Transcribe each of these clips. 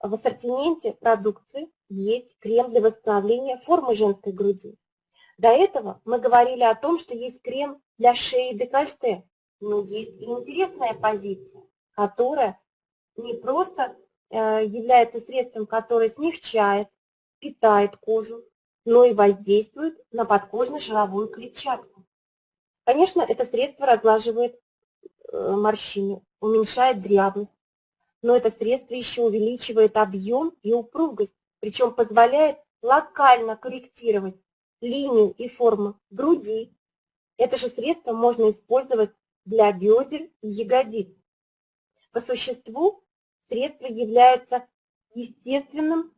в ассортименте продукции есть крем для восстановления формы женской груди. До этого мы говорили о том, что есть крем для шеи и декольте, но есть и интересная позиция, которая не просто э, является средством, которое смягчает, питает кожу, но и воздействует на подкожно-жировую клетчатку. Конечно, это средство разлаживает э, морщины, уменьшает дряблость, но это средство еще увеличивает объем и упругость, причем позволяет локально корректировать линию и форму груди. Это же средство можно использовать для бедер и ягодиц. По существу средство является естественным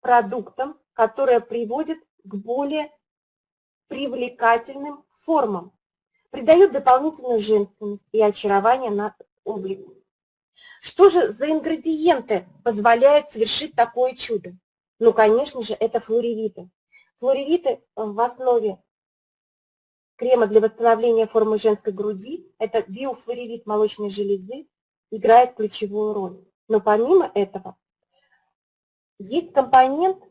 продуктом, которое приводит к более привлекательным формам, придает дополнительную женственность и очарование на облику. Что же за ингредиенты позволяют совершить такое чудо? Ну, конечно же, это флоревиты. Флоревиты в основе крема для восстановления формы женской груди, это биофлоревит молочной железы, играет ключевую роль. Но помимо этого, есть компонент,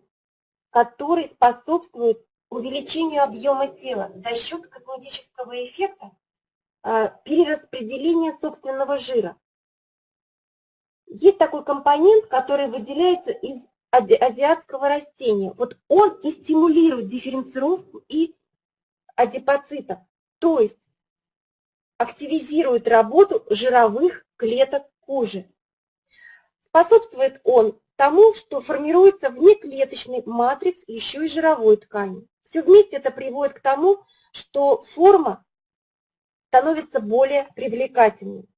который способствует увеличению объема тела за счет косметического эффекта а, перераспределения собственного жира. Есть такой компонент, который выделяется из азиатского растения. Вот он и стимулирует дифференцировку и адипоцитов, то есть активизирует работу жировых клеток кожи. Способствует он тому, что формируется внеклеточный матрикс еще и жировой ткани. Все вместе это приводит к тому, что форма становится более привлекательной.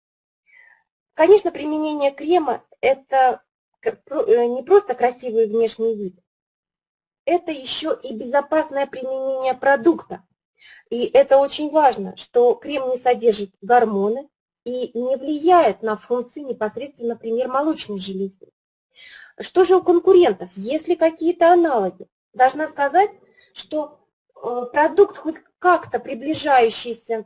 Конечно, применение крема – это э, не просто красивый внешний вид, это еще и безопасное применение продукта. И это очень важно, что крем не содержит гормоны и не влияет на функции непосредственно, например, молочной железы. Что же у конкурентов? Есть ли какие-то аналоги? Должна сказать, что э, продукт хоть как-то приближающийся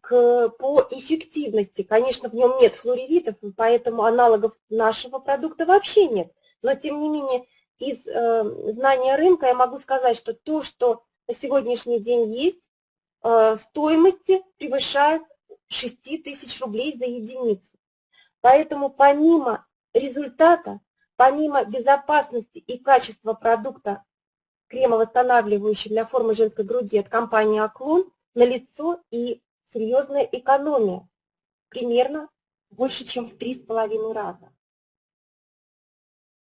к, по эффективности, конечно, в нем нет флоревитов, поэтому аналогов нашего продукта вообще нет. Но, тем не менее, из э, знания рынка я могу сказать, что то, что на сегодняшний день есть, э, стоимости превышает 6 тысяч рублей за единицу. Поэтому помимо результата, помимо безопасности и качества продукта кремовосстанавливающий для формы женской груди от компании Аклон, налицо и серьезная экономия, примерно больше, чем в три с половиной раза.